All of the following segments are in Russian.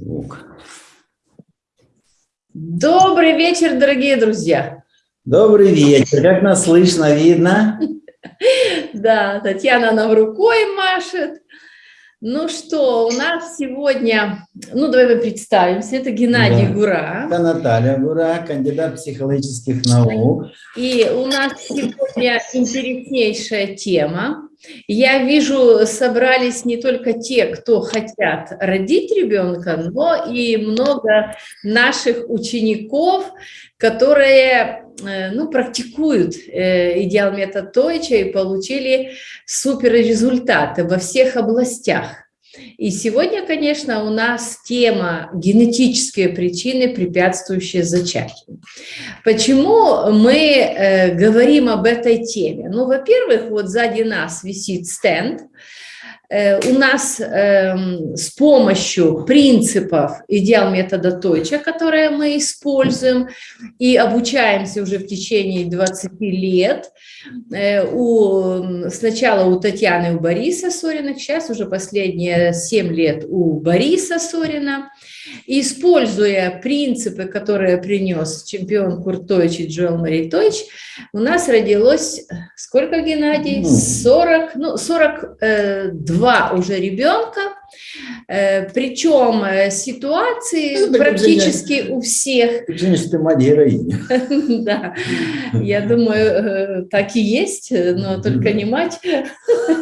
Звук. Добрый вечер, дорогие друзья. Добрый вечер. Как нас слышно, видно? Да, Татьяна нам рукой машет. Ну что, у нас сегодня, ну давай мы представимся, это Геннадий да. Гура. Это Наталья Гура, кандидат психологических наук. И у нас сегодня интереснейшая тема. Я вижу, собрались не только те, кто хотят родить ребенка, но и много наших учеников, которые э, ну, практикуют э, идеал метод Тойча и получили супер результаты во всех областях. И сегодня, конечно, у нас тема генетические причины, препятствующие зачатию. Почему мы э, говорим об этой теме? Ну, во-первых, вот сзади нас висит стенд, у нас эм, с помощью принципов идеал метода Тойча, которые мы используем и обучаемся уже в течение 20 лет, э, у, сначала у Татьяны у Бориса Сориных, сейчас уже последние 7 лет у Бориса Сорина, используя принципы, которые принес чемпион Куртович и Джоэл Маритович, у нас родилось, сколько, Геннадий? 40, ну, 42 э, уже ребенка, э, причем э, ситуации ну, практически у всех. Женщина, ты мать героиня. Да, я думаю, так и есть, но только не мать.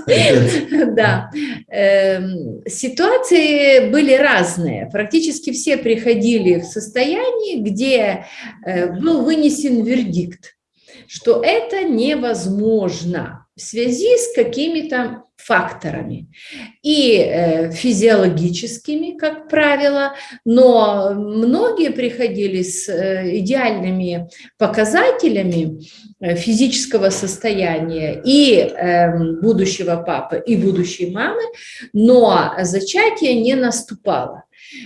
Да. Эм, ситуации были разные. Практически все приходили в состояние, где был вынесен вердикт что это невозможно в связи с какими-то факторами и э, физиологическими, как правило, но многие приходили с э, идеальными показателями э, физического состояния и э, будущего папы, и будущей мамы, но зачатие не наступало.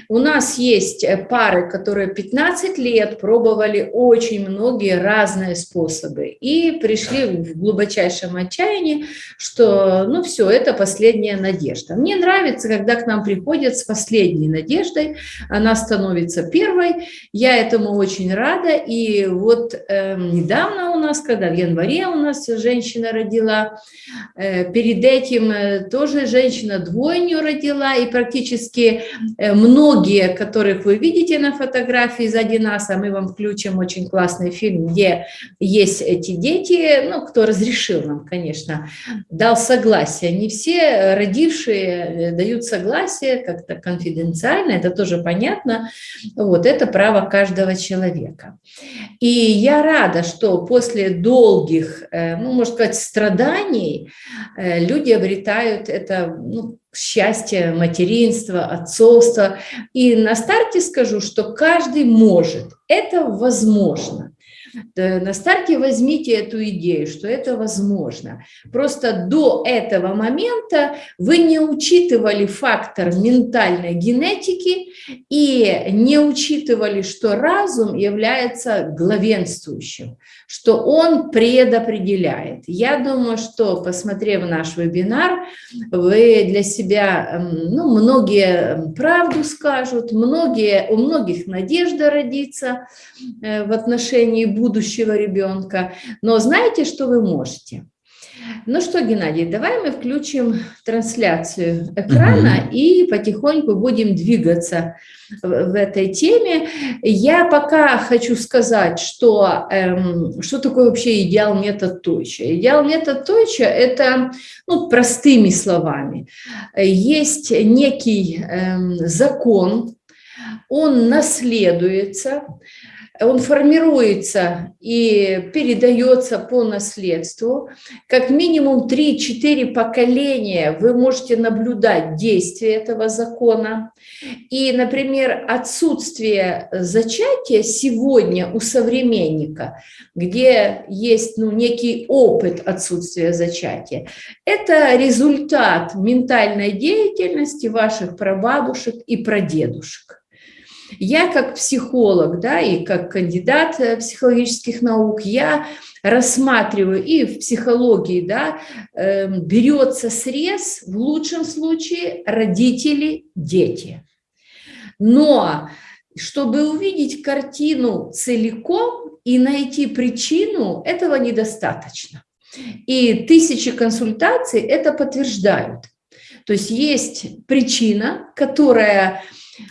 У нас есть э, пары, которые 15 лет пробовали очень многие разные способы и пришли в глубочайшем отчаянии, что ну все, это последняя надежда. Мне нравится, когда к нам приходят с последней надеждой, она становится первой, я этому очень рада. И вот э, недавно у нас, когда в январе у нас женщина родила, э, перед этим э, тоже женщина двойню родила, и практически э, многие, которых вы видите на фотографии сзади нас, а мы вам включим очень классный фильм, где есть эти дети, ну, кто разрешил нам, конечно, дал согласие. Не все родившие э, дают согласие как-то конфиденциально, это тоже понятно. Вот, это право каждого человека. И я рада, что после долгих, э, ну, можно сказать, страданий э, люди обретают это, ну, счастье материнства, отцовства. И на старте скажу, что каждый может, это возможно. На старте возьмите эту идею, что это возможно. Просто до этого момента вы не учитывали фактор ментальной генетики и не учитывали, что разум является главенствующим, что он предопределяет. Я думаю, что, посмотрев наш вебинар, вы для себя, ну, многие правду скажут, многие, у многих надежда родится э, в отношении будущего ребенка. Но знаете, что вы можете? Ну что, Геннадий, давай мы включим трансляцию экрана угу. и потихоньку будем двигаться в, в этой теме. Я пока хочу сказать, что, эм, что такое вообще идеал метод Тойча. Идеал метод Тойча – это, ну, простыми словами, есть некий эм, закон, он наследуется, он формируется и передается по наследству. Как минимум 3-4 поколения вы можете наблюдать действие этого закона. И, например, отсутствие зачатия сегодня у современника, где есть ну, некий опыт отсутствия зачатия, это результат ментальной деятельности ваших прабабушек и прадедушек. Я как психолог, да, и как кандидат э, психологических наук, я рассматриваю и в психологии, да, э, берется срез, в лучшем случае, родители, дети. Но чтобы увидеть картину целиком и найти причину, этого недостаточно. И тысячи консультаций это подтверждают. То есть есть причина, которая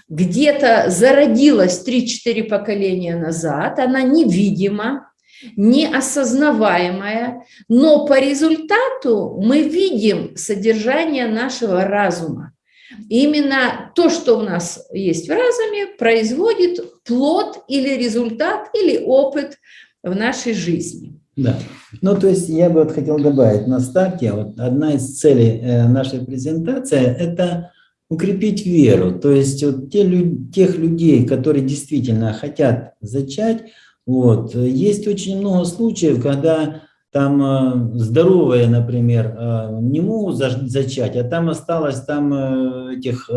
где-то зародилась 3-4 поколения назад, она невидима, неосознаваемая, но по результату мы видим содержание нашего разума. Именно то, что у нас есть в разуме, производит плод или результат, или опыт в нашей жизни. Да. Ну, то есть я бы вот хотел добавить на старте, вот одна из целей э, нашей презентации – это укрепить веру. То есть вот те, тех людей, которые действительно хотят зачать, вот, есть очень много случаев, когда там э, здоровые, например, э, не могут зачать, а там осталось там э, этих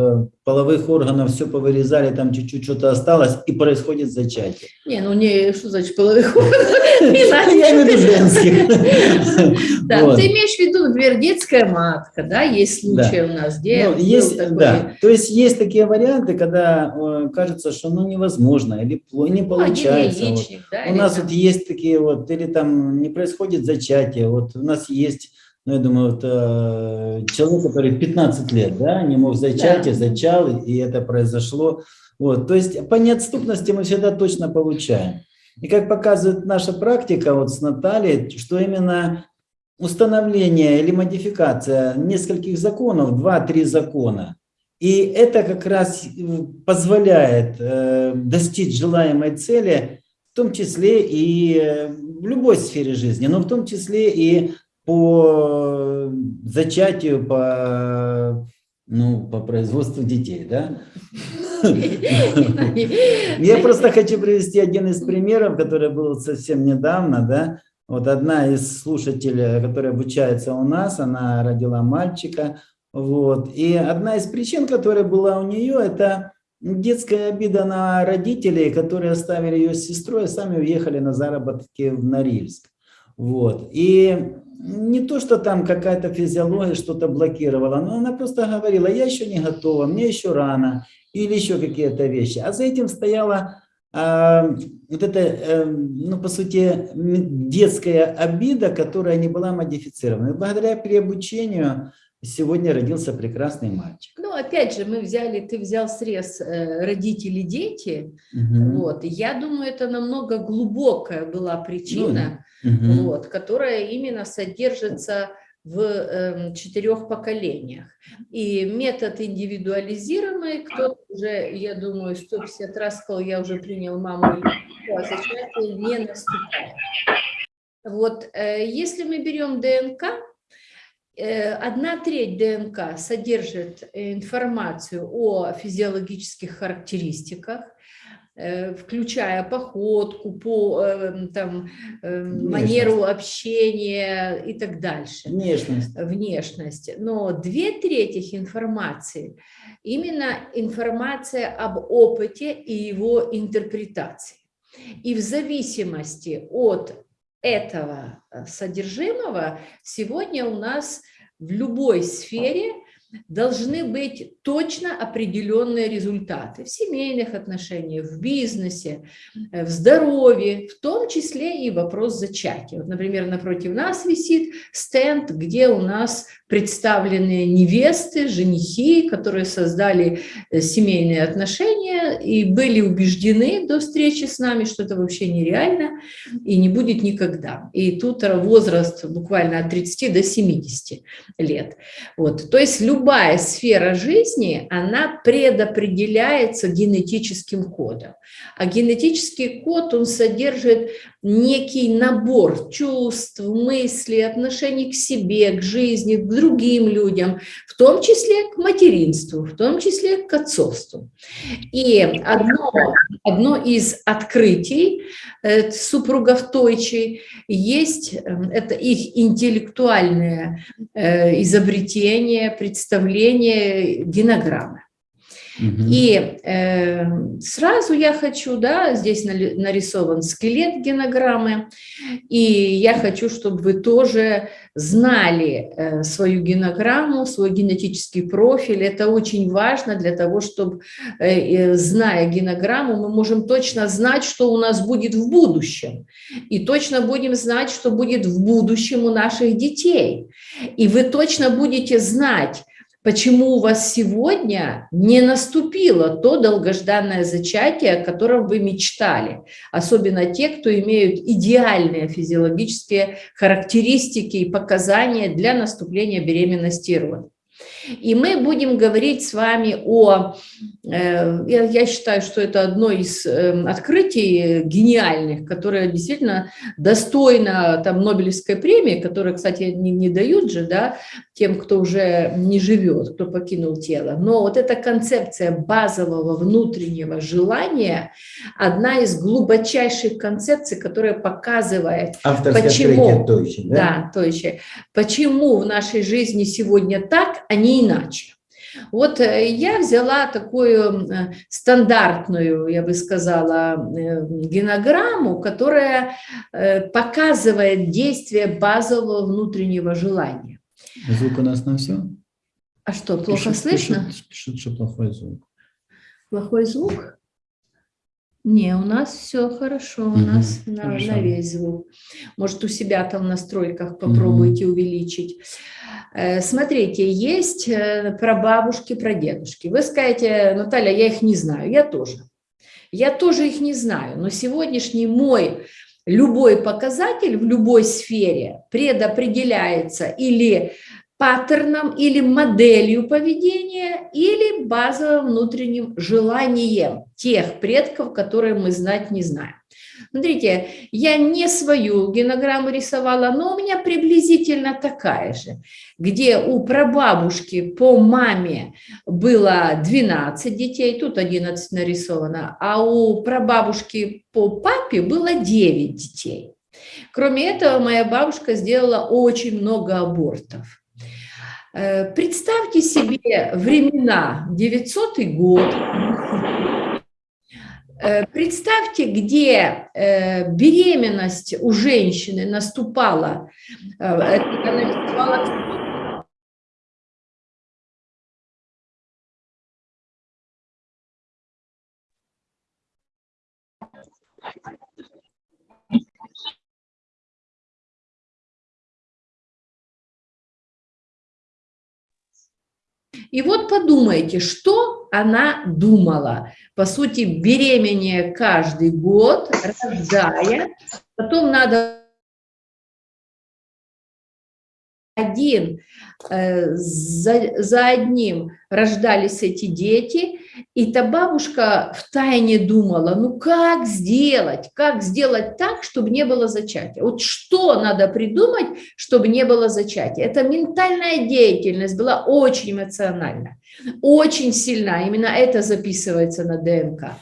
половых органов, все повырезали, там чуть-чуть что-то осталось, и происходит зачатие. Не, ну не, что значит половых органов? Я имею в виду женских. Да, ты имеешь в виду, например, детская матка, да, есть случаи у нас, где ну, да, то есть есть такие варианты, когда кажется, что ну невозможно, или не ну, получается. У нас вот есть такие вот, или там не происходит зачатие, вот у нас есть ну, я думаю, вот, э, человек, который 15 лет, да, не мог зачать, да. зачал, и это произошло. Вот, то есть по неотступности мы всегда точно получаем. И как показывает наша практика вот с Натальей, что именно установление или модификация нескольких законов, два-три закона, и это как раз позволяет э, достичь желаемой цели, в том числе и э, в любой сфере жизни, но в том числе и по зачатию, по, ну, по производству детей, да? Я просто хочу привести один из примеров, который был совсем недавно, да? Вот одна из слушателей, которая обучается у нас, она родила мальчика, вот. И одна из причин, которая была у нее, это детская обида на родителей, которые оставили ее с сестрой, а сами уехали на заработки в Норильск. Вот. И не то, что там какая-то физиология что-то блокировала, но она просто говорила, я еще не готова, мне еще рано, или еще какие-то вещи. А за этим стояла а, вот эта, а, ну, по сути, детская обида, которая не была модифицирована. И благодаря переобучению сегодня родился прекрасный мальчик. Ну, опять же, мы взяли, ты взял срез э, родители-дети, угу. вот, я думаю, это намного глубокая была причина, ну, угу. вот, которая именно содержится в э, четырех поколениях. И метод индивидуализируемый, кто уже, я думаю, 150 раз сказал, я уже принял маму, а зачатие не наступает. Вот, э, если мы берем ДНК, одна треть ДНК содержит информацию о физиологических характеристиках, э, включая походку, по, э, там, манеру общения и так дальше. Внешность. Внешность. Но две трети информации именно информация об опыте и его интерпретации. И в зависимости от этого э, содержимого сегодня у нас в любой сфере должны быть точно определенные результаты в семейных отношениях, в бизнесе, э, в здоровье, в том числе и вопрос зачатия. Вот, например, напротив нас висит стенд, где у нас представлены невесты, женихи, которые создали э, семейные отношения и были убеждены до встречи с нами, что это вообще нереально и не будет никогда. И тут возраст буквально от 30 до 70 лет. Вот. То есть любая сфера жизни, она предопределяется генетическим кодом. А генетический код, он содержит некий набор чувств, мыслей, отношений к себе, к жизни, к другим людям, в том числе к материнству, в том числе к отцовству. И одно, одно из открытий э, супругов Тойчи есть, э, это их интеллектуальное э, изобретение, представление генограммы. И э, сразу я хочу, да, здесь нарисован скелет генограммы, и я хочу, чтобы вы тоже знали э, свою генограмму, свой генетический профиль. Это очень важно для того, чтобы, э, зная генограмму, мы можем точно знать, что у нас будет в будущем. И точно будем знать, что будет в будущем у наших детей. И вы точно будете знать, почему у вас сегодня не наступило то долгожданное зачатие, о котором вы мечтали. Особенно те, кто имеют идеальные физиологические характеристики и показания для наступления беременности и родов. И мы будем говорить с вами о, э, я считаю, что это одно из эм, открытий гениальных, которое действительно достойно там Нобелевской премии, которую, кстати, не, не дают же, да, тем, кто уже не живет, кто покинул тело. Но вот эта концепция базового внутреннего желания, одна из глубочайших концепций, которая показывает, Авторское почему, да? Да, Тойчи, почему в нашей жизни сегодня так, а не иначе. Вот э, я взяла такую э, стандартную, я бы сказала, э, генограмму, которая показывает действие базового внутреннего желания. Звук у нас на все? А что, плохо пишут, слышно? Пишут, пишут, что плохой звук. Плохой звук? Не, у нас все хорошо, у угу, нас хорошо. На, на весь звук. Может, у себя там в настройках попробуйте угу. увеличить. Э, смотрите, есть э, про бабушки, про дедушки. Вы скажете, Наталья, я их не знаю. Я тоже. Я тоже их не знаю. Но сегодняшний мой любой показатель в любой сфере предопределяется или паттерном, или моделью поведения, или базовым внутренним желанием тех предков, которые мы знать не знаем. Смотрите, я не свою генограмму рисовала, но у меня приблизительно такая же, где у прабабушки по маме было 12 детей, тут 11 нарисовано, а у прабабушки по папе было 9 детей. Кроме этого, моя бабушка сделала очень много абортов. Э, представьте себе времена 900 год, Э, представьте, где э, беременность у женщины наступала, она И вот подумайте, что она думала. По сути, беременея каждый год, рождая, потом надо один э, за, за одним рождались эти дети, и та бабушка в тайне думала, ну как сделать, как сделать так, чтобы не было зачатия. Вот что надо придумать, чтобы не было зачатия. Эта ментальная деятельность была очень эмоциональна, очень сильна. Именно это записывается на ДНК.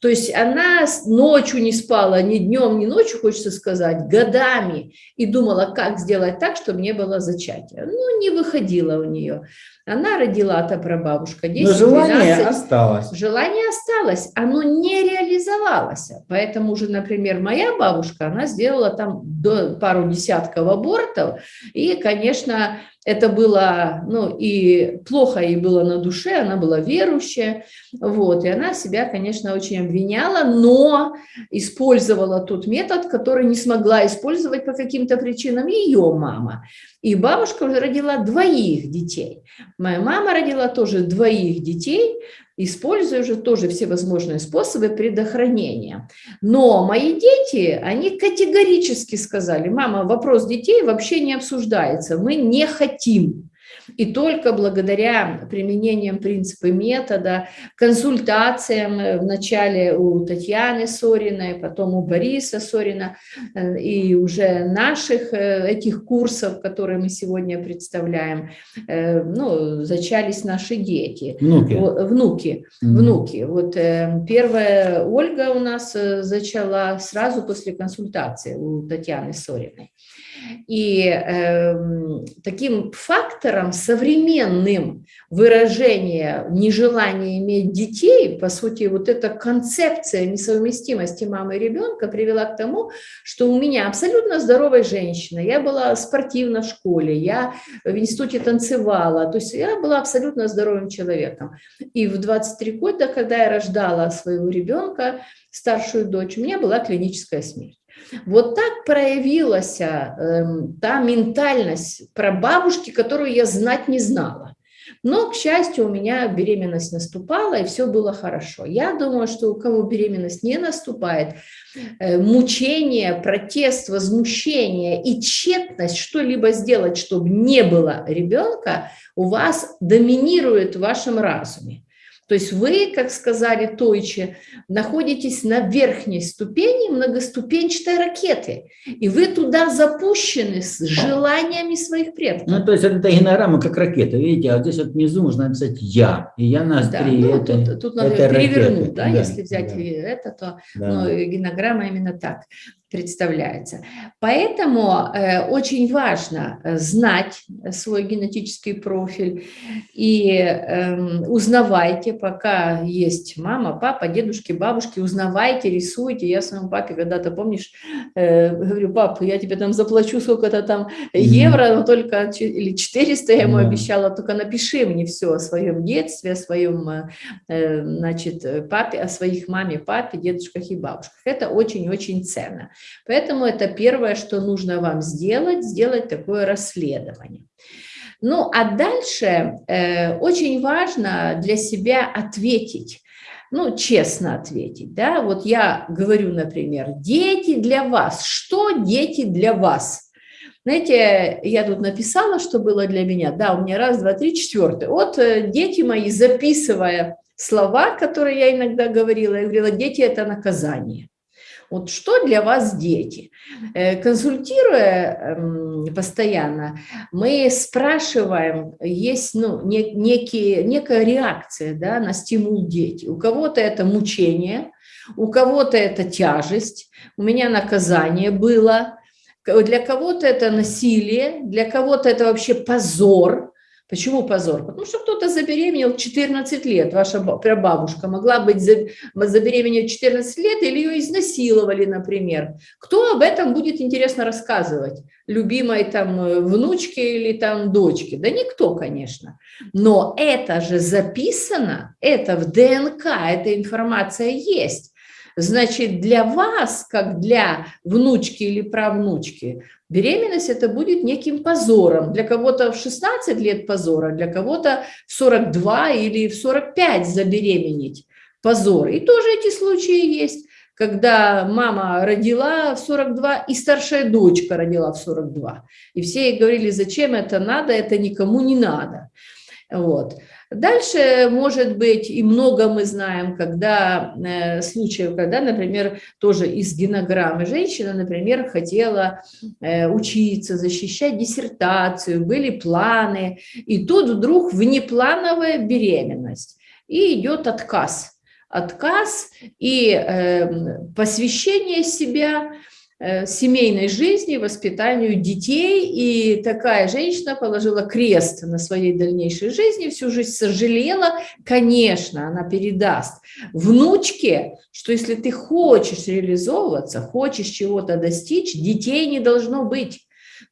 То есть она ночью не спала, ни днем, ни ночью, хочется сказать, годами, и думала, как сделать так, чтобы не было зачатия. Ну, не выходило у нее. Она родила, та прабабушка, 10 Но желание 12, осталось. Желание осталось, оно не реализовалось. Поэтому уже, например, моя бабушка, она сделала там до, пару десятков абортов, и, конечно, это было, ну, и плохо ей было на душе, она была верующая, вот, и она себя, конечно, очень обвиняла, но использовала тот метод, который не смогла использовать по каким-то причинам ее мама. И бабушка родила двоих детей. Моя мама родила тоже двоих детей, используя уже тоже все возможные способы предохранения. Но мои дети, они категорически сказали, мама, вопрос детей вообще не обсуждается, мы не хотим. И только благодаря применениям принципа метода, консультациям э, вначале у Татьяны Сориной, потом у Бориса Сорина э, и уже наших э, этих курсов, которые мы сегодня представляем, ну, зачались наши дети. Внуки. Внуки. Mm внуки. Вот первая Ольга у нас зачала сразу после консультации у Татьяны Сориной. И э, таким фактором современным выражения нежелания иметь детей, по сути, вот эта концепция несовместимости мамы и ребенка привела к тому, что у меня абсолютно здоровая женщина, я была спортивна в школе, я в институте танцевала, то есть я была абсолютно здоровым человеком. И в 23 года, когда я рождала своего ребенка, старшую дочь, у меня была клиническая смерть. Вот так проявилась э, та ментальность про бабушки, которую я знать не знала. Но, к счастью, у меня беременность наступала, и все было хорошо. Я думаю, что у кого беременность не наступает, э, мучение, протест, возмущение и тщетность что-либо сделать, чтобы не было ребенка, у вас доминирует в вашем разуме. То есть вы, как сказали Тойче, находитесь на верхней ступени многоступенчатой ракеты, и вы туда запущены с желаниями своих предков. Ну, то есть это генограмма как ракета, видите, а здесь вот внизу можно написать «я», и я на острие да, ну, это, тут, тут надо это перевернуть, да, да, если взять да. это, то да. ну, генограмма именно так представляется. Поэтому э, очень важно э, знать свой генетический профиль и э, узнавайте, пока есть мама, папа, дедушки, бабушки, узнавайте, рисуйте. Я своему папе когда-то, помнишь, э, говорю, папа, я тебе там заплачу сколько-то там евро, но только, или 400 я ему обещала, только напиши мне все о своем детстве, о своем, э, э, значит, папе, о своих маме, папе, дедушках и бабушках. Это очень-очень ценно. Поэтому это первое, что нужно вам сделать, сделать такое расследование. Ну, а дальше э, очень важно для себя ответить, ну, честно ответить, да, вот я говорю, например, дети для вас, что дети для вас? Знаете, я тут написала, что было для меня, да, у меня раз, два, три, четвертый. Вот э, дети мои, записывая слова, которые я иногда говорила, я говорила, дети – это наказание. Вот что для вас дети? Э, консультируя эм, постоянно, мы спрашиваем, есть ну, некие, некая реакция да, на стимул дети. У кого-то это мучение, у кого-то это тяжесть, у меня наказание было, для кого-то это насилие, для кого-то это вообще позор, Почему позор? Потому что кто-то забеременел 14 лет, ваша прабабушка могла быть забеременеть 14 лет или ее изнасиловали, например. Кто об этом будет интересно рассказывать? Любимой там э, внучке или там дочке? Да никто, конечно. Но это же записано, это в ДНК, эта информация есть. Значит, для вас, как для внучки или правнучки, беременность это будет неким позором. Для кого-то в 16 лет позора, для кого-то в 42 или в 45 забеременеть позор. И тоже эти случаи есть, когда мама родила в 42 и старшая дочка родила в 42. И все ей говорили, зачем это надо, это никому не надо. Вот. Дальше, может быть, и много мы знаем, когда э, случаев, когда, например, тоже из генограммы женщина, например, хотела э, учиться, защищать диссертацию, были планы, и тут вдруг внеплановая беременность, и идет отказ. Отказ и э, посвящение себя – семейной жизни, воспитанию детей, и такая женщина положила крест на своей дальнейшей жизни, всю жизнь сожалела, конечно, она передаст внучке, что если ты хочешь реализовываться, хочешь чего-то достичь, детей не должно быть.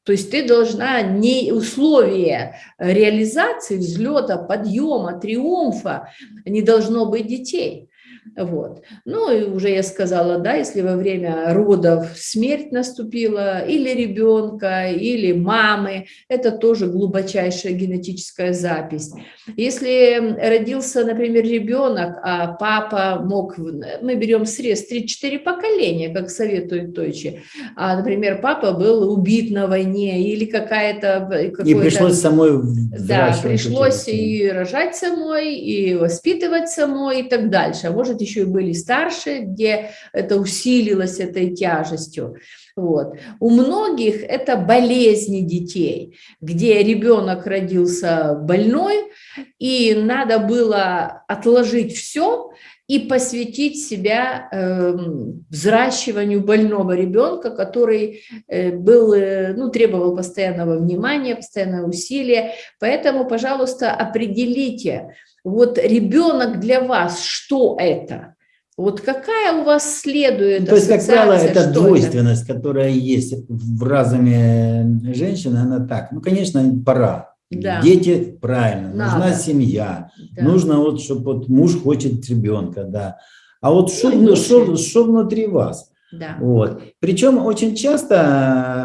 То есть ты должна не условия реализации, взлета, подъема, триумфа, не должно быть детей. Вот. Ну и уже я сказала, да, если во время родов смерть наступила или ребенка, или мамы, это тоже глубочайшая генетическая запись. Если родился, например, ребенок, а папа мог, мы берем срез 3-4 поколения, как советует Тойчи, а, например, папа был убит на войне или какая-то... И пришлось самой Да, пришлось и рожать самой, и воспитывать самой и так дальше. А может быть, еще и были старше, где это усилилось этой тяжестью. Вот. У многих это болезни детей, где ребенок родился больной, и надо было отложить все и посвятить себя э, взращиванию больного ребенка, который э, был, э, ну, требовал постоянного внимания, постоянного усилия. Поэтому, пожалуйста, определите, вот ребенок для вас, что это? Вот какая у вас следует То есть, как правило, это двойственность, это? которая есть в разуме женщины, она так, ну, конечно, пора. Да. Дети, правильно, Надо. нужна семья, да. нужно вот, чтобы вот муж хочет ребенка, да. А вот что, ну, что, что внутри вас? Да. Вот. Причем очень часто,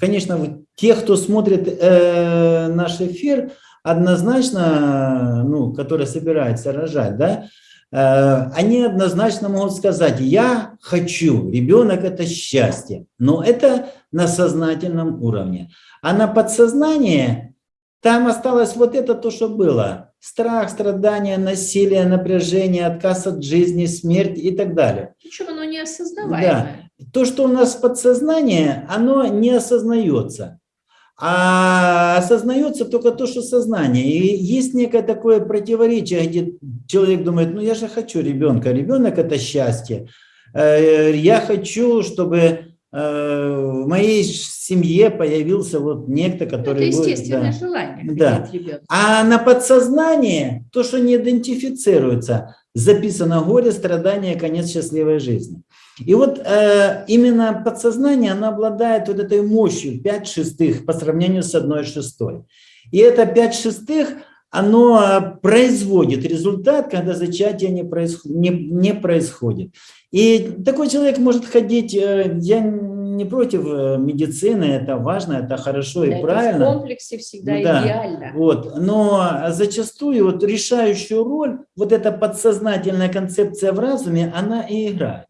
конечно, те, кто смотрит э, наш эфир, однозначно, ну, которые собираются рожать, да, э, они однозначно могут сказать, я хочу, ребенок это счастье, но это на сознательном уровне. А на подсознание там осталось вот это то, что было. Страх, страдания, насилие, напряжение, отказ от жизни, смерть и так далее. Причем оно не осознаваемое. Да. То, что у нас подсознание, оно не осознается. А осознается только то, что сознание. И есть некое такое противоречие, где человек думает, ну я же хочу ребенка, ребенок это счастье. Э, я хочу, чтобы Э, в моей семье появился вот некто, который... Это естественное будет, да, желание. Да. А на подсознание, то, что не идентифицируется, записано горе, страдание, конец счастливой жизни. И вот э, именно подсознание, оно обладает вот этой мощью 5 шестых по сравнению с 1 шестой. И это 5 шестых, оно производит результат, когда зачатие не, происход, не, не происходит. И такой человек может ходить, э, я не против э, медицины, это важно, это хорошо да, и правильно. в комплексе всегда да, идеально. Вот, но зачастую вот решающую роль вот эта подсознательная концепция в разуме, она и играет.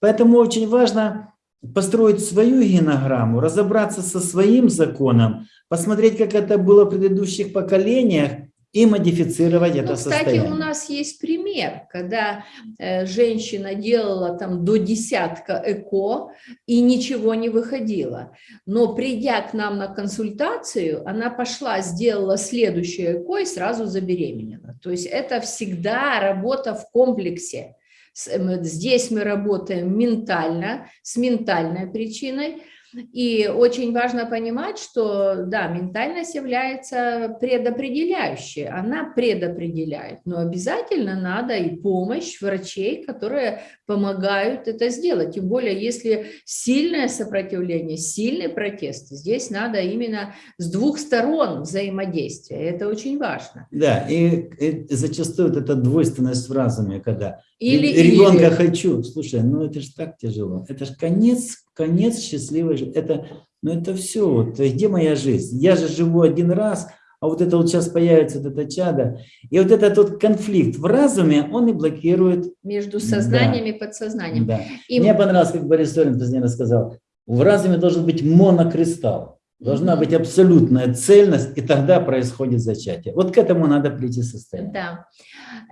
Поэтому очень важно построить свою генограмму, разобраться со своим законом, посмотреть, как это было в предыдущих поколениях, и модифицировать ну, это кстати, состояние. Кстати, у нас есть пример, когда э, женщина делала там до десятка ЭКО и ничего не выходило. Но придя к нам на консультацию, она пошла, сделала следующее ЭКО и сразу забеременела. То есть это всегда работа в комплексе. Здесь мы работаем ментально, с ментальной причиной, и очень важно понимать, что, да, ментальность является предопределяющей, она предопределяет, но обязательно надо и помощь врачей, которые помогают это сделать. Тем более, если сильное сопротивление, сильный протест, здесь надо именно с двух сторон взаимодействия, это очень важно. Да, и, и зачастую вот эта двойственность в разуме, когда или, ребенка или. хочу, слушай, ну это же так тяжело, это же конец конец счастливой жизни. Это, ну это все, вот, где моя жизнь? Я же живу один раз, а вот это вот сейчас появится вот это чадо. И вот этот вот конфликт в разуме, он и блокирует. Между сознанием да. и подсознанием. Да. И... Мне понравилось, как Борис Сорин позднее рассказал, в разуме должен быть монокристалл. Должна быть абсолютная цельность, и тогда происходит зачатие. Вот к этому надо прийти состояние. Да.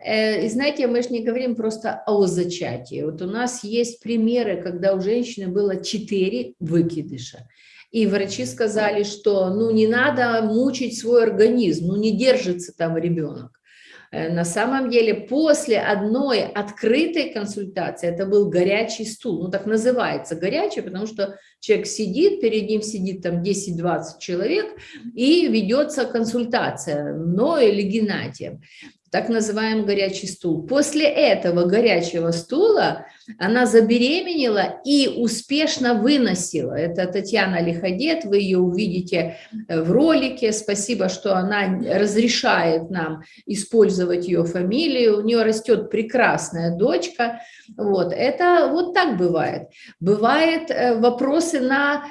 Э, и знаете, мы же не говорим просто о зачатии. Вот у нас есть примеры, когда у женщины было 4 выкидыша. И врачи сказали, что ну не надо мучить свой организм, ну не держится там ребенок. Э, на самом деле после одной открытой консультации, это был горячий стул, ну так называется горячий, потому что человек сидит, перед ним сидит там 10-20 человек и ведется консультация мной или Геннадием так называемый горячий стул. После этого горячего стула она забеременела и успешно выносила. Это Татьяна Лиходет, вы ее увидите э, в ролике. Спасибо, что она разрешает нам использовать ее фамилию. У нее растет прекрасная дочка. Вот, это вот так бывает. Бывает э, вопросы на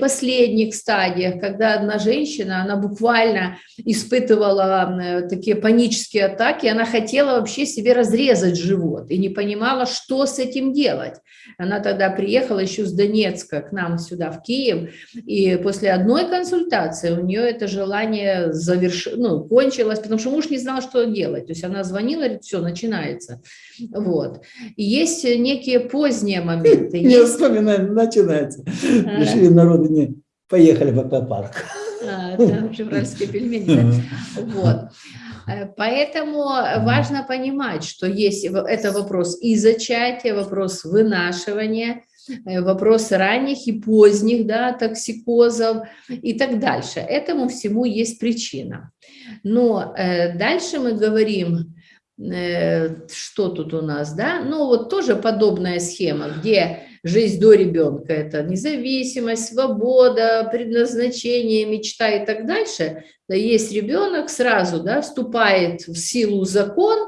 последних стадиях, когда одна женщина, она буквально испытывала э, такие панические атаки, она хотела вообще себе разрезать живот и не понимала, что с этим делать. Она тогда приехала еще с Донецка к нам сюда, в Киев, и после одной консультации у нее это желание заверш... ну, кончилось, потому что муж не знал, что делать. То есть она звонила, говорит, все, начинается. Вот. И есть некие поздние моменты. Не вспоминаю, начинается. Решили народу не поехали по парку. А, там февральские пельмени. Вот. Э, поэтому важно понимать, что есть это вопрос и зачатия, вопрос вынашивания, э, вопрос ранних и поздних да, токсикозов и так дальше. Этому всему есть причина. Но э, дальше мы говорим, э, что тут у нас, да, ну вот тоже подобная схема, где жизнь до ребенка – это независимость, свобода, предназначение, мечта и так дальше. Да есть ребенок, сразу да, вступает в силу закон,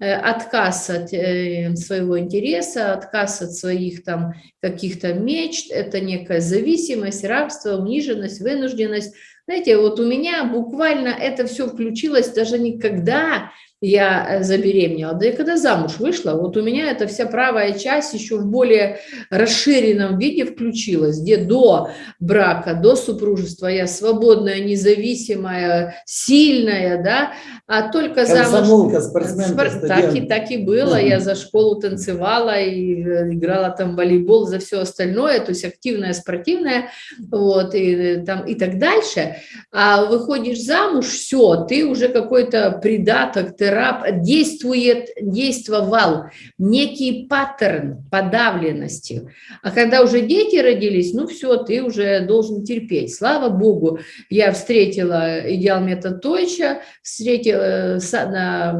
э, отказ от э, своего интереса, отказ от своих там каких-то мечт, это некая зависимость, рабство, униженность, вынужденность. Знаете, вот у меня буквально это все включилось даже никогда я э, забеременела, да и когда замуж вышла, вот у меня эта вся правая часть еще в более расширенном виде включилась, где до брака, до супружества я свободная, независимая, сильная, да, а только замуж... Спор... так, и, так и было, я за школу танцевала и э, играла там в волейбол, за все остальное, то есть активная, спортивная, вот, и, э, там, и так дальше, а выходишь замуж, все, ты уже какой-то придаток, ты действует, действовал некий паттерн подавленности. А когда уже дети родились, ну все, ты уже должен терпеть. Слава Богу, я встретила идеал метод Тойча, встретила,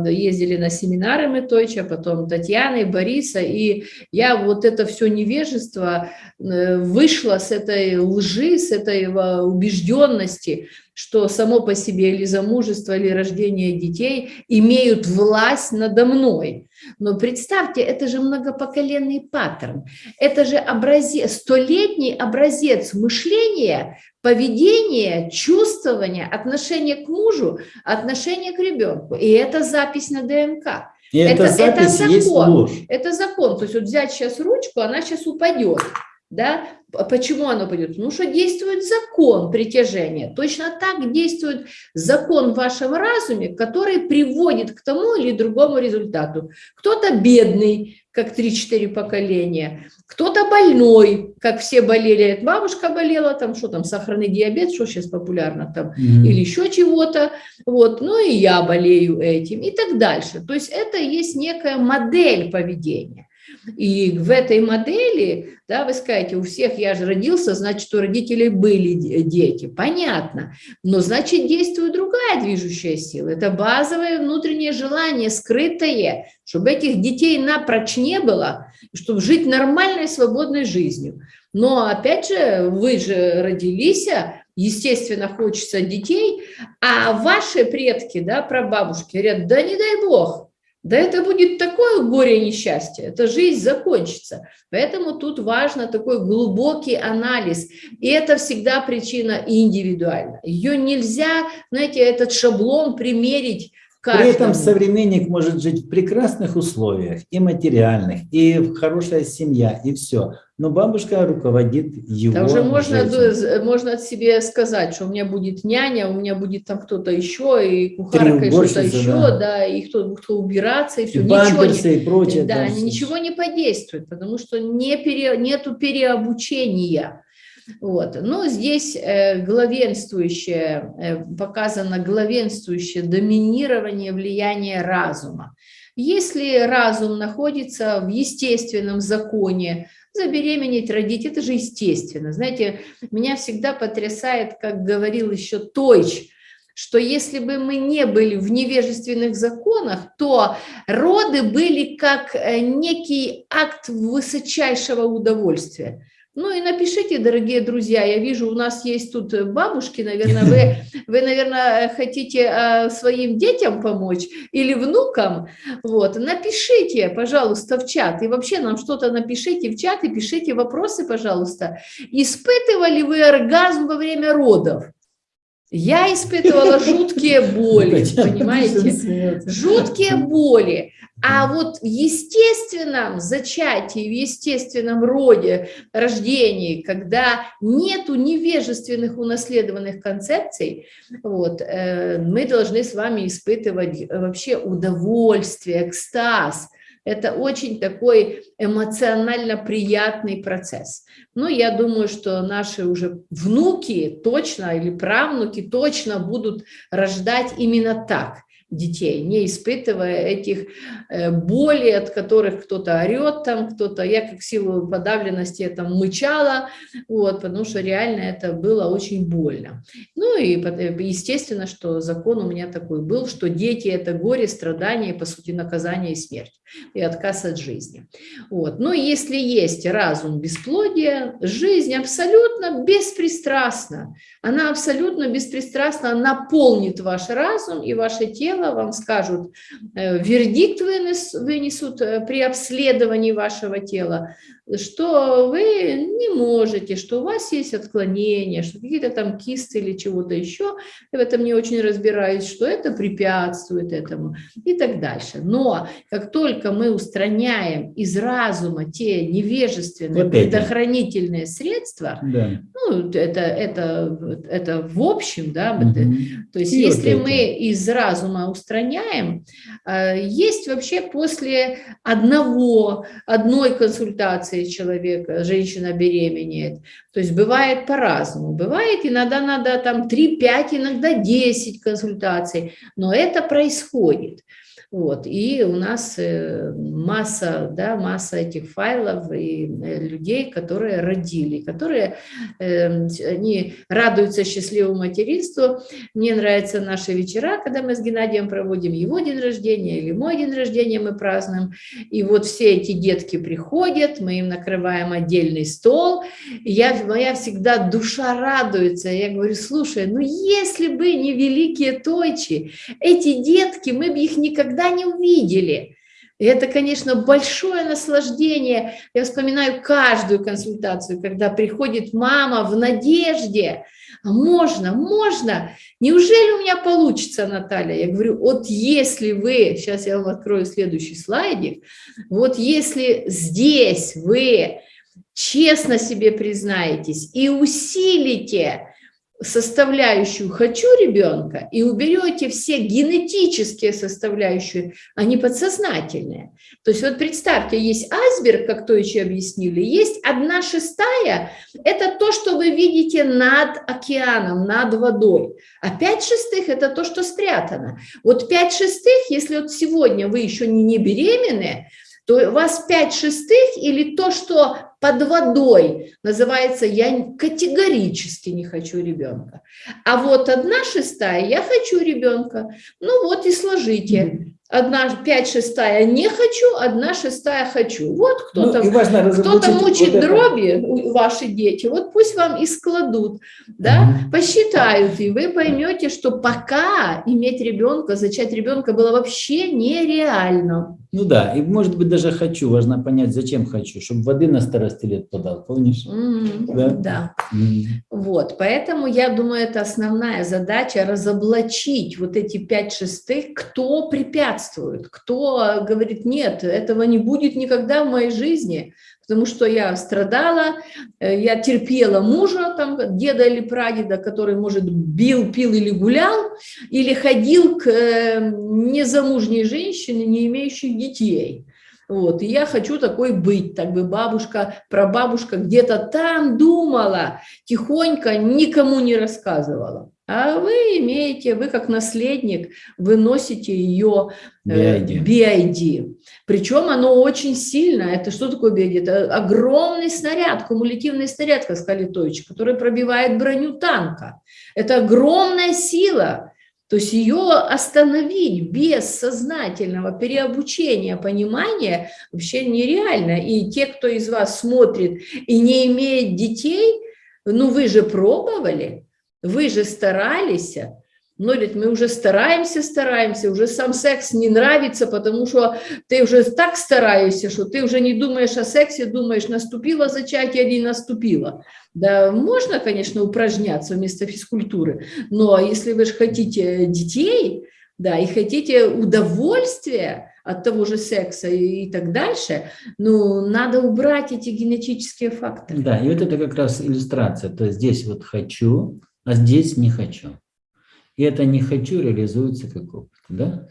ездили на семинары мы потом Татьяны, Бориса, и я вот это все невежество э, вышла с этой лжи, с этой убежденности, что само по себе или замужество, или рождение детей имеют власть надо мной. Но представьте, это же многопоколенный паттерн, это же образец, столетний образец мышления, поведения, чувствования, отношения к мужу, отношения к ребенку. И это запись на ДНК. И это, это, это закон. Есть ложь. Это закон. То есть вот взять сейчас ручку, она сейчас упадет. Да? Почему оно пойдет? Потому что действует закон притяжения. Точно так действует закон в вашем разуме, который приводит к тому или другому результату. Кто-то бедный, как 3-4 поколения, кто-то больной, как все болели, бабушка болела, там что там, сахарный диабет, что сейчас популярно там, mm -hmm. или еще чего-то, вот, ну и я болею этим и так дальше. То есть это есть некая модель поведения. И в этой модели, да, вы скажете, у всех я же родился, значит, у родителей были дети. Понятно. Но значит, действует другая движущая сила. Это базовое внутреннее желание, скрытое, чтобы этих детей напрочь не было, чтобы жить нормальной, свободной жизнью. Но, опять же, вы же родились, естественно, хочется детей, а ваши предки, да, прабабушки говорят, да не дай бог, да это будет такое горе несчастье, эта жизнь закончится. Поэтому тут важно такой глубокий анализ. И это всегда причина индивидуальна. Ее нельзя, знаете, этот шаблон примерить Каждому. При этом современник может жить в прекрасных условиях, и материальных, и хорошая семья, и все. Но бабушка руководит его Да уже можно, можно себе сказать, что у меня будет няня, у меня будет там кто-то еще, и кухарка, и что-то еще, да. да, и кто, кто убираться, и все. И ничего не, и прочее. Да, да ничего не подействует, потому что не пере, нету переобучения. Вот. Но здесь э, главенствующее, э, показано главенствующее доминирование влияния разума. Если разум находится в естественном законе, забеременеть, родить, это же естественно. Знаете, меня всегда потрясает, как говорил еще Тойч, что если бы мы не были в невежественных законах, то роды были как э, некий акт высочайшего удовольствия. Ну и напишите, дорогие друзья, я вижу, у нас есть тут бабушки, наверное, вы, вы наверное, хотите а, своим детям помочь или внукам, вот, напишите, пожалуйста, в чат, и вообще нам что-то напишите в чат и пишите вопросы, пожалуйста. Испытывали вы оргазм во время родов? Я испытывала жуткие боли, понимаете? Жуткие боли. А вот в естественном зачатии, в естественном роде рождении, когда нету невежественных унаследованных концепций, вот, э, мы должны с вами испытывать вообще удовольствие, экстаз. Это очень такой эмоционально приятный процесс. Но я думаю, что наши уже внуки точно или правнуки точно будут рождать именно так – детей, не испытывая этих э, болей, от которых кто-то орет там, кто-то, я как силу подавленности это мычала, вот, потому что реально это было очень больно. Ну и естественно, что закон у меня такой был, что дети это горе, страдания, по сути наказание и смерть, и отказ от жизни. Вот. Но если есть разум бесплодия, жизнь абсолютно беспристрастна, она абсолютно беспристрастно наполнит ваш разум и ваше тело, дело, вам скажут, э, вердикт вынес, вынесут э, при обследовании вашего тела, что вы не можете, что у вас есть отклонения, что какие-то там кисты или чего-то еще, я в этом не очень разбираюсь, что это препятствует этому и так дальше. Но как только мы устраняем из разума те невежественные вот предохранительные средства, да. ну, это, это, это в общем, да, угу. то есть и если вот мы из разума устраняем, э, есть вообще после одного, одной консультации человека, женщина беременеет. То есть бывает по-разному. Бывает иногда надо там 3-5, иногда 10 консультаций, но это происходит. Вот. И у нас э, масса, да, масса этих файлов и э, людей, которые родили, которые э, они радуются счастливому материнству. Мне нравятся наши вечера, когда мы с Геннадием проводим его день рождения или мой день рождения мы празднуем. И вот все эти детки приходят, мы им накрываем отдельный стол. Я, моя всегда душа радуется. Я говорю, слушай, ну если бы не великие тойчи, эти детки, мы бы их никогда никогда не увидели. И это, конечно, большое наслаждение. Я вспоминаю каждую консультацию, когда приходит мама в надежде. А можно, можно. Неужели у меня получится, Наталья? Я говорю, вот если вы, сейчас я вам открою следующий слайдик, вот если здесь вы честно себе признаетесь и усилите составляющую «хочу ребенка» и уберете все генетические составляющие, они подсознательные. То есть вот представьте, есть айсберг, как то еще объяснили, есть одна шестая – это то, что вы видите над океаном, над водой, а пять шестых – это то, что спрятано. Вот пять шестых, если вот сегодня вы еще не беременны, то у вас пять шестых или то, что под водой называется «я категорически не хочу ребенка». А вот одна шестая «я хочу ребенка». Ну вот и сложите одна пять шестая не хочу, одна шестая хочу. Вот кто-то ну, кто мучит вот дроби, ваши дети, вот пусть вам и складут, да, угу. посчитают, и вы поймете, что пока иметь ребенка, зачать ребенка было вообще нереально. Ну да, и может быть даже хочу, важно понять, зачем хочу, чтобы воды на старости лет подал, помнишь? Mm, да. да. Mm. Вот, поэтому я думаю, это основная задача разоблачить вот эти пять шестых, кто препятствует, кто говорит, нет, этого не будет никогда в моей жизни, потому что я страдала, э, я терпела мужа, там, деда или прадеда, который, может, бил, пил или гулял, или ходил к э, незамужней женщине, не имеющей детей. Вот, и я хочу такой быть, так бы бабушка, прабабушка где-то там думала, тихонько никому не рассказывала. А вы имеете, вы как наследник, вы носите ее э, BID. Причем оно очень сильно. Это что такое BID? Это огромный снаряд, кумулятивный снаряд, как сказали Тойч, который пробивает броню танка. Это огромная сила. То есть ее остановить без сознательного переобучения, понимания вообще нереально. И те, кто из вас смотрит и не имеет детей, ну вы же пробовали, вы же старались, но ведь мы уже стараемся, стараемся, уже сам секс не нравится, потому что ты уже так стараешься, что ты уже не думаешь о сексе, думаешь, наступило зачатие или не наступило. Да, можно, конечно, упражняться вместо физкультуры, но если вы же хотите детей, да, и хотите удовольствия от того же секса и, и так дальше, ну, надо убрать эти генетические факторы. Да, и вот это как раз иллюстрация. То есть здесь вот хочу, а здесь не хочу. И это не хочу реализуется как опыт, да?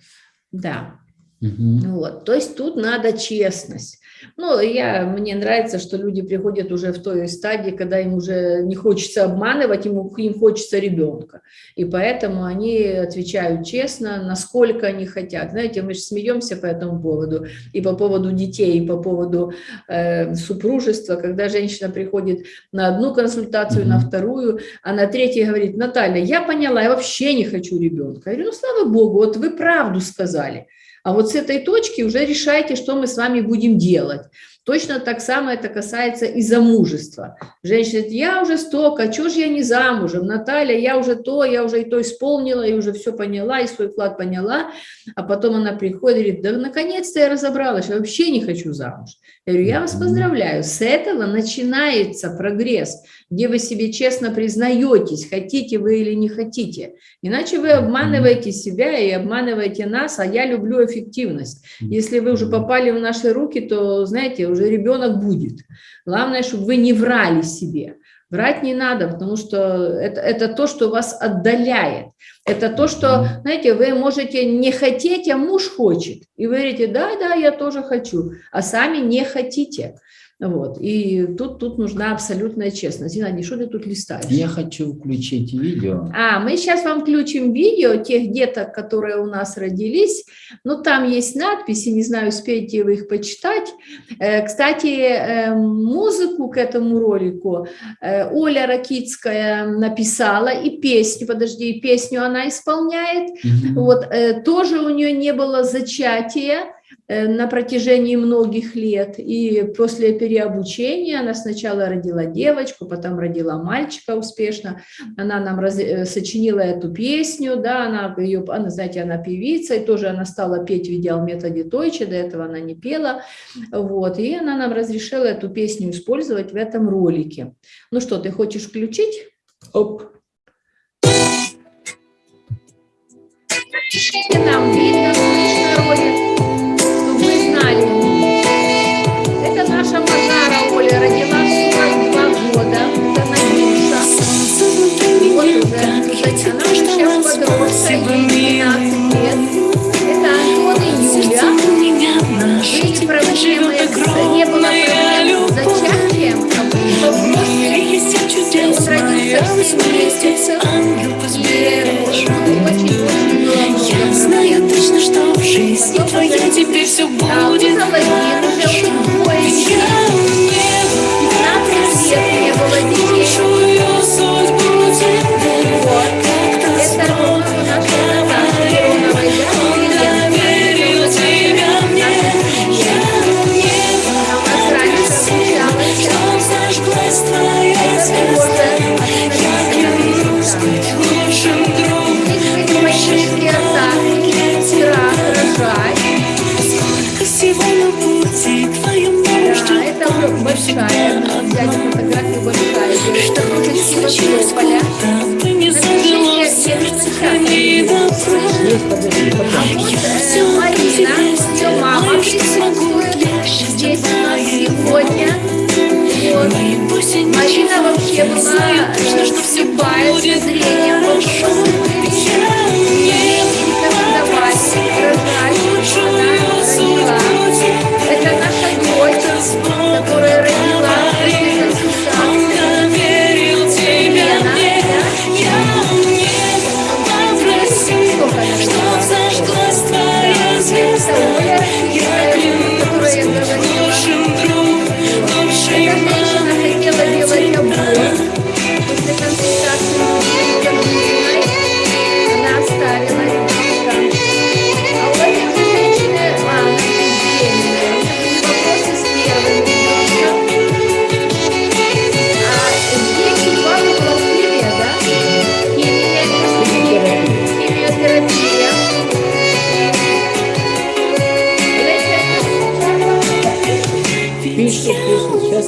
Да. Угу. Вот, то есть тут надо честность. Ну, я, мне нравится, что люди приходят уже в той стадии, когда им уже не хочется обманывать, им, им хочется ребенка. И поэтому они отвечают честно, насколько они хотят. Знаете, мы же смеемся по этому поводу, и по поводу детей, и по поводу э, супружества, когда женщина приходит на одну консультацию, -hmm. на вторую, а на третьей говорит, Наталья, я поняла, я вообще не хочу ребенка. Я говорю, ну, слава Богу, вот вы правду сказали. А вот с этой точки уже решайте, что мы с вами будем делать. Точно так само это касается и замужества. Женщина говорит, я уже столько, а что же я не замужем? Наталья, я уже то, я уже и то исполнила, и уже все поняла, и свой вклад поняла. А потом она приходит и говорит, да наконец-то я разобралась, я вообще не хочу замуж. Я говорю, я вас поздравляю, с этого начинается прогресс, где вы себе честно признаетесь, хотите вы или не хотите. Иначе вы обманываете себя и обманываете нас, а я люблю эффективность. Если вы уже попали в наши руки, то, знаете, уже ребенок будет. Главное, чтобы вы не врали себе. Врать не надо, потому что это, это то, что вас отдаляет. Это то, что, знаете, вы можете не хотеть, а муж хочет. И вы говорите, да, да, я тоже хочу, а сами не хотите. Вот. И тут, тут нужна абсолютная честность. Геннадий, что ты тут листаешь? Я хочу включить видео. А, мы сейчас вам включим видео тех деток, которые у нас родились. Ну, там есть надписи, не знаю, успеете вы их почитать. Э, кстати, э, музыку к этому ролику э, Оля Ракицкая написала, и песню, подожди, и песню она исполняет. Угу. Вот, тоже у нее не было зачатия, на протяжении многих лет. И после переобучения она сначала родила девочку, потом родила мальчика успешно. Она нам раз, э, сочинила эту песню, да, она, ее, она, знаете, она певица, и тоже она стала петь в идеал-методе Тойче, до этого она не пела. Вот, и она нам разрешила эту песню использовать в этом ролике. Ну что, ты хочешь включить? Оп. Нам Спасибо, милый мой. Это Антон и Юля. меня наша, Были не было проблем с зачатием. В мире есть вместе. Я знаю точно, что в жизни твоей теперь все будет хорошо. научилась поля. Ты Это наша дочь, которая родилась.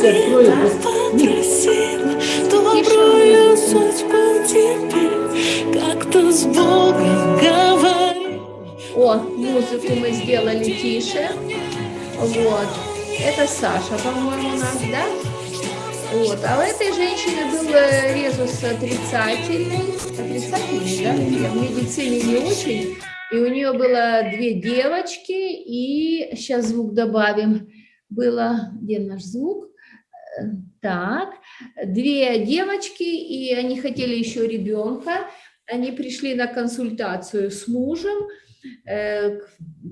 Добрую судьбу теперь, как-то с Богом говори. О, музыку мы сделали тише. Вот. Это Саша, по-моему, у нас, да? Вот. А у этой женщины был э, резус отрицательный. Отрицательный, да? В медицине не очень. И у нее было две девочки, и сейчас звук добавим. Было, где наш звук? Так, две девочки, и они хотели еще ребенка. Они пришли на консультацию с мужем,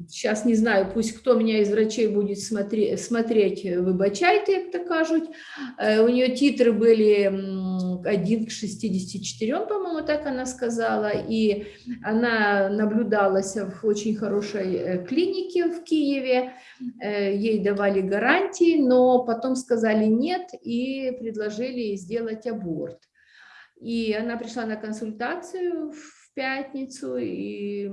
сейчас не знаю, пусть кто меня из врачей будет смотреть, смотреть вибачайте, як то кажуть. У нее титры были 1 к 64, по-моему, так она сказала, и она наблюдалась в очень хорошей э, клинике в Киеве, э, ей давали гарантии, но потом сказали нет и предложили сделать аборт. И она пришла на консультацию в пятницу, и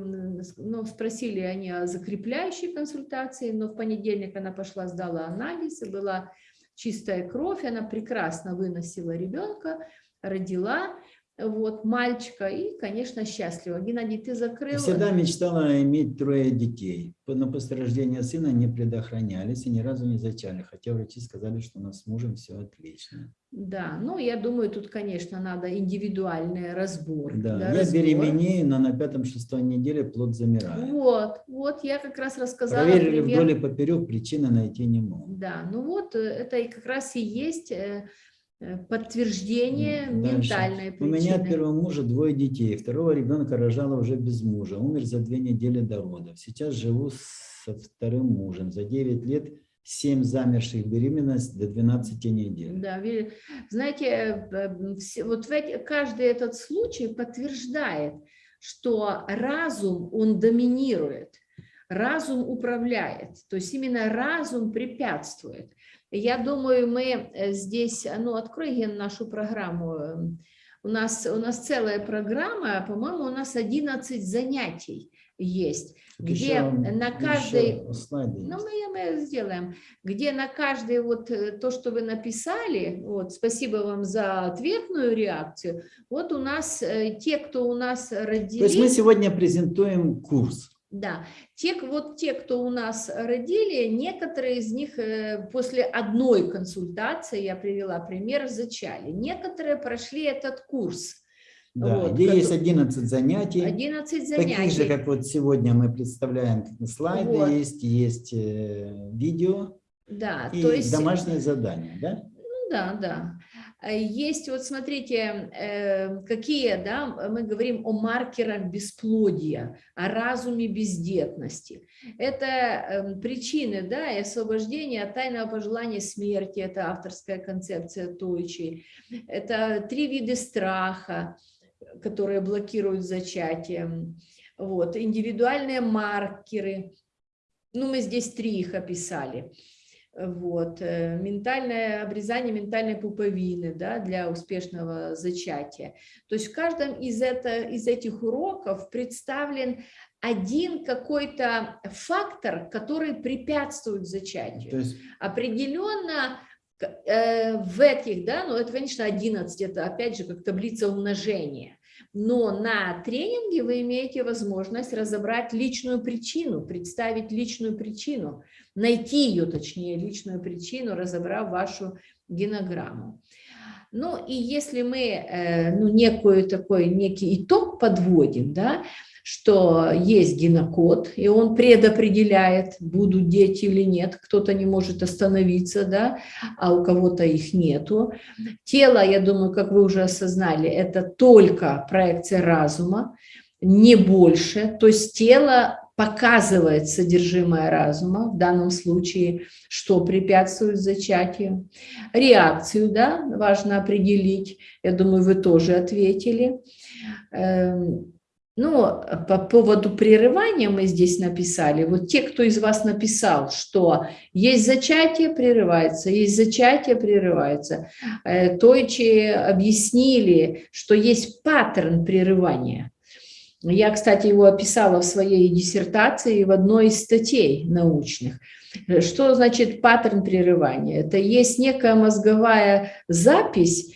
ну, спросили они о закрепляющей консультации, но в понедельник она пошла, сдала анализ, и была чистая кровь, она прекрасно выносила ребенка, родила, вот, мальчика, и, конечно, счастлива. Геннадий, ты закрыл... Всегда мечтала иметь трое детей, но после рождения сына не предохранялись и ни разу не зачали, хотя врачи сказали, что у нас с мужем все отлично. Да, ну, я думаю, тут, конечно, надо индивидуальный разбор. Да, да я разбор. беременею, но на пятом-шестой неделе плод замирает. Вот, вот, я как раз рассказала... Проверили пример... вдоль и поперек, причины найти не могут. Да, ну вот, э, это и как раз и есть э, Э, подтверждение Дальше. ментальной причины. У меня от первого мужа двое детей. Второго ребенка рожала уже без мужа. Умер за две недели до родов. Сейчас живу со вторым мужем. За 9 лет 7 замерших беременность до 12 недель. Да, знаете, вот каждый этот случай подтверждает, что разум, он доминирует, разум управляет, то есть именно разум препятствует. Я думаю, мы э, здесь, ну, открой Ген нашу программу. Эм, у нас, у нас целая программа, по-моему, у нас 11 занятий есть, так где еще, на каждой, ну мы, мы сделаем, где на каждой вот э, то, что вы написали, вот, спасибо вам за ответную реакцию, вот у нас э, те, кто у нас родились. То есть мы сегодня презентуем курс. Да, те, вот те, кто у нас родили, некоторые из них э, после одной консультации, я привела пример, зачали. Некоторые прошли этот курс. Да, вот, где есть 11 занятий. 11 занятий. Такие же, как вот сегодня мы представляем, слайды вот. есть, есть э, видео да, и то есть... домашние задания, да? Ну да, да. Э, есть, вот смотрите, э, какие, да, мы говорим о маркерах бесплодия, о разуме бездетности. Это эм, причины, да, и освобождения от тайного пожелания смерти, это авторская концепция Тойчи. Это три вида страха, которые блокируют зачатие. Вот, индивидуальные маркеры, ну, мы здесь три их описали вот, э, ментальное обрезание ментальной пуповины да, для успешного зачатия. То есть в каждом из, это, из этих уроков представлен один какой-то фактор, который препятствует зачатию. То есть... Определенно в этих, да, ну это, конечно, 11, это опять же как таблица умножения. Но на тренинге вы имеете возможность разобрать личную причину, представить личную причину найти ее, точнее, личную причину, разобрав вашу генограмму. Ну и если мы э, ну, некую такой, некий итог подводим, да, что есть генокод, и он предопределяет, будут дети или нет, кто-то не может остановиться, да, а у кого-то их нету. Тело, я думаю, как вы уже осознали, это только проекция разума, не больше, то есть тело показывает содержимое разума, в данном случае, что препятствует зачатию. Реакцию, да, важно определить, я думаю, вы тоже ответили. Эм, ну, по поводу прерывания мы здесь написали, вот те, кто из вас написал, что есть зачатие, прерывается, есть зачатие, прерывается. Э, Тойчи объяснили, что есть паттерн прерывания. Я, кстати, его описала в своей диссертации в одной из статей научных. Что значит паттерн прерывания? Это есть некая мозговая запись,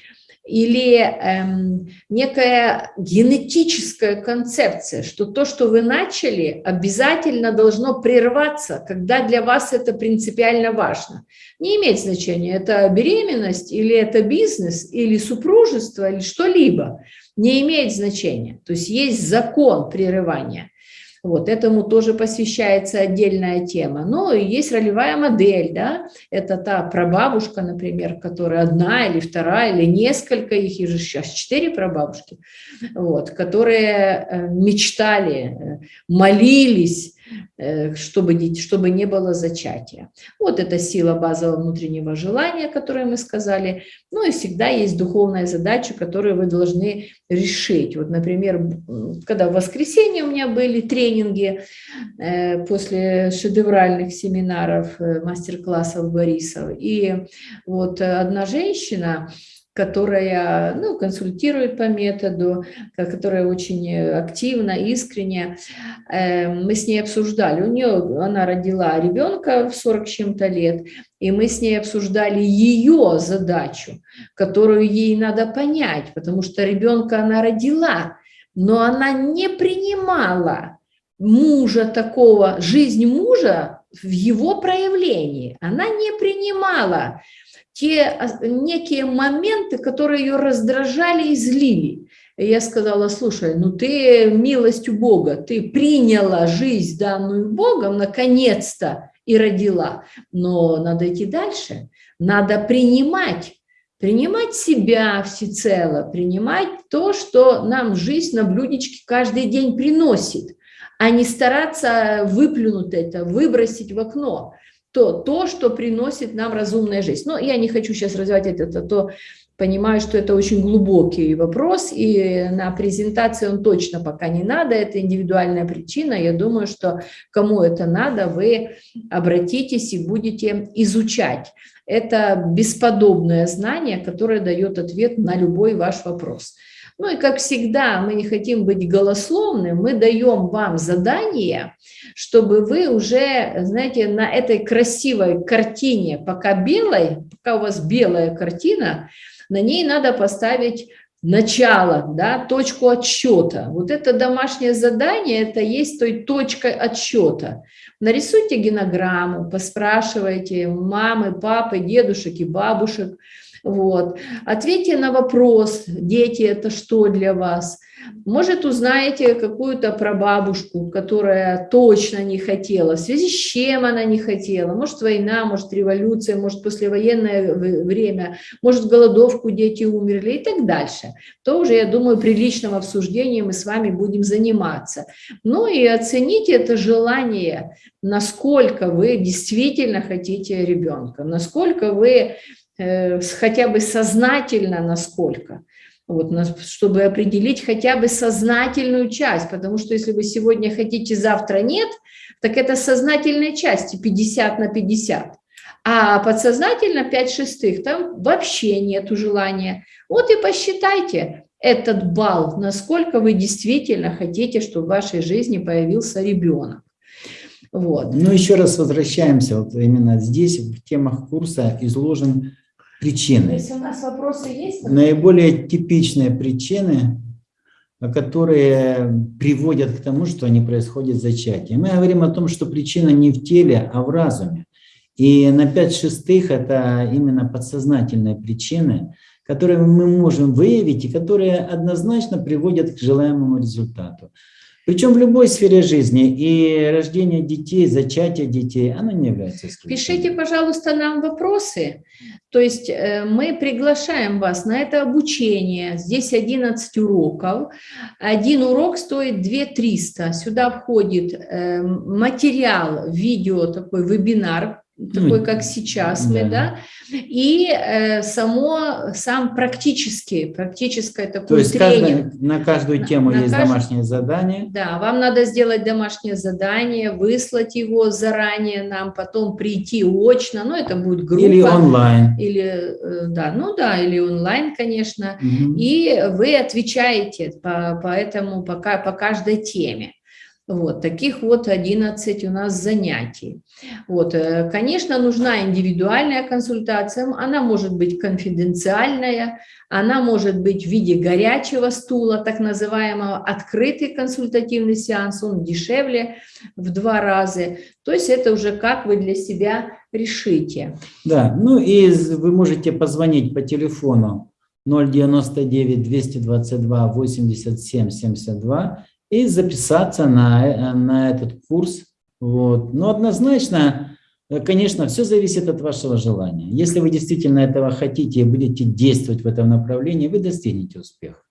или эм, некая генетическая концепция, что то, что вы начали, обязательно должно прерваться, когда для вас это принципиально важно. Не имеет значения, это беременность, или это бизнес, или супружество, или что-либо. Не имеет значения. То есть есть закон прерывания. Вот, этому тоже посвящается отдельная тема. Ну, и есть ролевая модель, да, это та прабабушка, например, которая одна или вторая, или несколько, их и же сейчас четыре прабабушки, вот, которые э, мечтали, э, молились, Э, чтобы, чтобы не было зачатия. Вот это сила базового внутреннего желания, которое мы сказали. Ну и всегда есть духовная задача, которую вы должны решить. Вот, например, когда в воскресенье у меня были тренинги э, после шедевральных семинаров, э, мастер-классов Борисов, и вот одна женщина, которая ну, консультирует по методу, которая очень активно, искренне. Эм, мы с ней обсуждали, у нее, она родила ребенка в 40 чем-то лет, и мы с ней обсуждали ее задачу, которую ей надо понять, потому что ребенка она родила, но она не принимала мужа такого, жизнь мужа в его проявлении. Она не принимала те некие моменты, которые ее раздражали и злили. И я сказала, слушай, ну ты милостью Бога, ты приняла жизнь, данную Богом, наконец-то, и родила. Но надо идти дальше, надо принимать, принимать себя всецело, принимать то, что нам жизнь на блюдечке каждый день приносит, а не стараться выплюнуть это, выбросить в окно то, то, что приносит нам разумная жизнь. Но я не хочу сейчас развивать это, то понимаю, что это очень глубокий вопрос, и на презентации он точно пока не надо, это индивидуальная причина. Я думаю, что кому это надо, вы обратитесь и будете изучать. Это бесподобное знание, которое дает ответ на любой ваш вопрос. Ну и как всегда, мы не хотим быть голословным, мы даем вам задание, чтобы вы уже, знаете, на этой красивой картине, пока белой, пока у вас белая картина, на ней надо поставить начало, да, точку отсчета. Вот это домашнее задание, это есть той точкой отсчета. Нарисуйте генограмму, поспрашивайте мамы, папы, дедушек и бабушек, вот. Ответьте на вопрос, дети, это что для вас? Может, узнаете какую-то прабабушку, которая точно не хотела, в связи с чем она не хотела. Может, война, может, революция, может, послевоенное время, может, голодовку дети умерли и так дальше. То уже, я думаю, при личном обсуждении мы с вами будем заниматься. Ну и оцените это желание, насколько вы действительно хотите ребенка, насколько вы хотя бы сознательно насколько, вот, чтобы определить хотя бы сознательную часть, потому что если вы сегодня хотите, завтра нет, так это сознательной части 50 на 50. А подсознательно 5 шестых, там вообще нету желания. Вот и посчитайте этот балл, насколько вы действительно хотите, чтобы в вашей жизни появился ребенок. Вот. Ну, еще раз возвращаемся, вот именно здесь в темах курса изложен причины. Если у нас вопросы есть? Наиболее типичные причины, которые приводят к тому, что не происходит зачатие. Мы говорим о том, что причина не в теле, а в разуме. И на 5 шестых это именно подсознательные причины, которые мы можем выявить и которые однозначно приводят к желаемому результату. Причем в любой сфере жизни. И рождение детей, зачатие детей, оно не является исключением. Пишите, пожалуйста, нам вопросы. То есть э, мы приглашаем вас на это обучение. Здесь 11 уроков. Один урок стоит 2 300. Сюда входит э, материал, видео, такой вебинар, такой, как сейчас да. мы, да, и э, само, сам практический, практическое такое То есть тренинг. Каждый, на каждую тему на, есть кажд... домашнее задание? Да, вам надо сделать домашнее задание, выслать его заранее нам, потом прийти очно, ну, это будет группа. Или онлайн. Или, э, да, ну да, или онлайн, конечно, угу. и вы отвечаете по, по этому, по, по каждой теме. Вот, таких вот 11 у нас занятий. Вот, э, конечно, нужна индивидуальная консультация, она может быть конфиденциальная, она может быть в виде горячего стула, так называемого открытый консультативный сеанс, он дешевле в два раза. То есть это уже как вы для себя решите. Да, ну и вы можете позвонить по телефону 099 222 87 72 и записаться на, на этот курс. Вот. Но однозначно, конечно, все зависит от вашего желания. Если вы действительно этого хотите и будете действовать в этом направлении, вы достигнете успеха.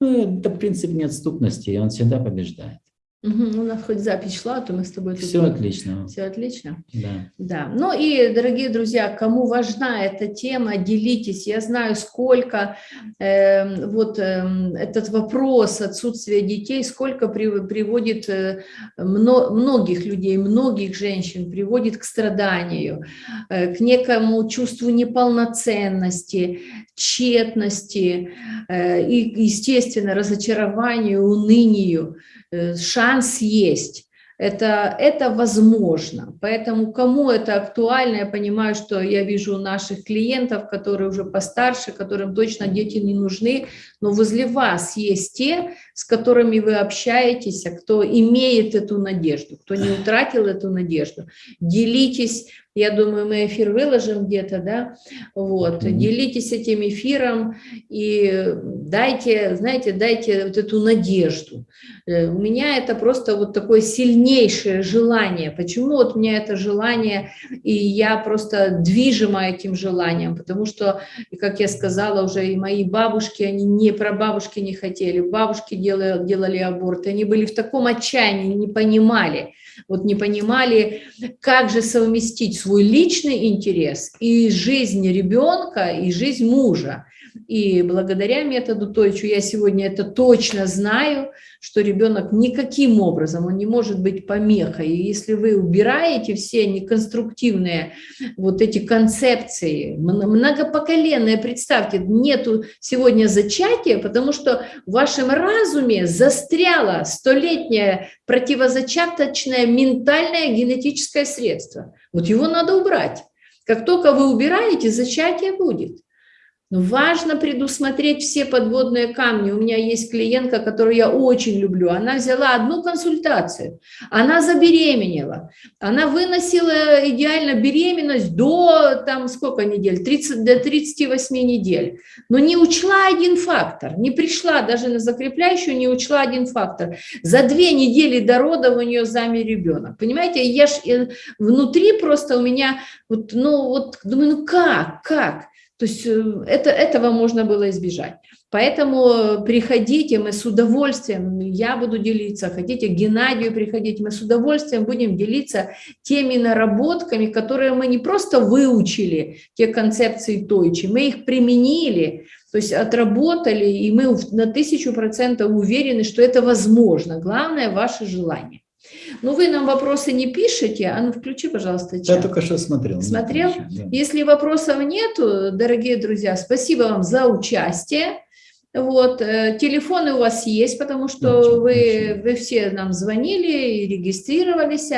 Ну, это принцип неотступности, и он всегда побеждает. Угу, у нас хоть запись шла, то мы с тобой... Все тут... отлично. Все отлично? Да. Да. Ну и, дорогие друзья, кому важна эта тема, делитесь. Я знаю, сколько э, вот э, этот вопрос отсутствия детей, сколько при, приводит э, мно, многих людей, многих женщин, приводит к страданию, э, к некому чувству неполноценности, тщетности э, и, естественно, разочарованию, унынию. Э, шанс есть. Это, это возможно. Поэтому кому это актуально, я понимаю, что я вижу наших клиентов, которые уже постарше, которым точно дети не нужны, но возле вас есть те, с которыми вы общаетесь, а кто имеет эту надежду, кто не утратил эту надежду. Делитесь я думаю, мы эфир выложим где-то, да, вот, mm -hmm. делитесь этим эфиром и дайте, знаете, дайте вот эту надежду. Э, у меня это просто вот такое сильнейшее желание. Почему вот у меня это желание, и я просто движима этим желанием, потому что, как я сказала уже, и мои бабушки, они не про бабушки не хотели, бабушки делали, делали аборты, они были в таком отчаянии, не понимали, вот не понимали, как же совместить свой личный интерес и жизнь ребенка, и жизнь мужа. И благодаря методу Тойчу я сегодня это точно знаю, что ребенок никаким образом, он не может быть помехой. И если вы убираете все неконструктивные вот эти концепции, многопоколенные, представьте, нету сегодня зачатия, потому что в вашем разуме застряло столетнее противозачаточное ментальное генетическое средство. Вот его надо убрать. Как только вы убираете, зачатие будет. Важно предусмотреть все подводные камни. У меня есть клиентка, которую я очень люблю. Она взяла одну консультацию, она забеременела, она выносила идеально беременность до, там, сколько недель, 30, до 38 недель. Но не учла один фактор, не пришла даже на закрепляющую, не учла один фактор. За две недели до рода у нее замер ребенок. Понимаете, я ж, э, внутри просто у меня, вот, ну вот, думаю, ну как, как? То есть э, это, этого можно было избежать. Поэтому приходите, мы с удовольствием, я буду делиться, хотите Геннадию приходить, мы с удовольствием будем делиться теми наработками, которые мы не просто выучили, те концепции Тойчи, мы их применили, то есть отработали, и мы на тысячу процентов уверены, что это возможно. Главное – ваше желание. Ну, вы нам вопросы не пишете, а ну включи, пожалуйста, чат. Я только что смотрел. Смотрел? да. Если вопросов нету, дорогие друзья, спасибо вам за участие. Вот, э, телефоны у вас есть, потому что очень, вы, очень. вы все нам звонили и регистрировались.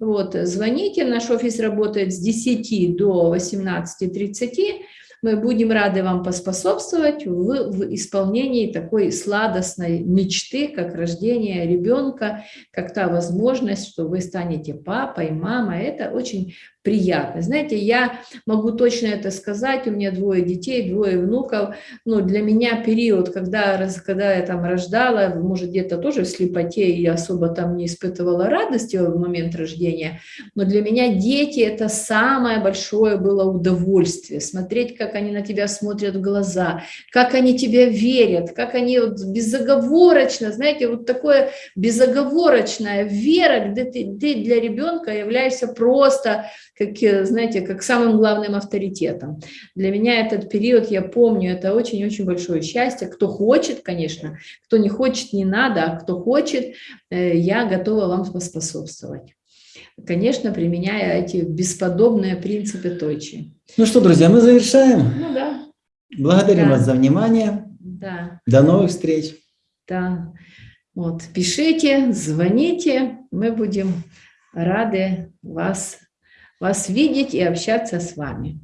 Вот, звоните, наш офис работает с 10 до 18.30. Мы будем рады вам поспособствовать в, в исполнении такой сладостной мечты, как рождение ребенка, как та возможность, что вы станете папой, мамой. Это очень приятно. Знаете, я могу точно это сказать, у меня двое детей, двое внуков, но для меня период, когда, когда я там рождала, может где-то тоже в слепоте, и особо там не испытывала радости в момент рождения, но для меня дети это самое большое было удовольствие, смотреть, как они на тебя смотрят в глаза, как они тебя верят, как они вот безоговорочно, знаете, вот такое безоговорочная вера, где ты, ты для ребенка являешься просто как, э, знаете, как самым главным авторитетом. Для меня этот период, я помню, это очень-очень большое счастье. Кто хочет, конечно, кто не хочет, не надо, а кто хочет, э, я готова вам поспособствовать. Конечно, применяя эти бесподобные принципы Тойчи. Ну что, друзья, мы завершаем. Ну да. Благодарим да. вас за внимание. Да. До новых встреч. Да. Вот, пишите, звоните, мы будем рады вас, вас видеть и общаться с вами.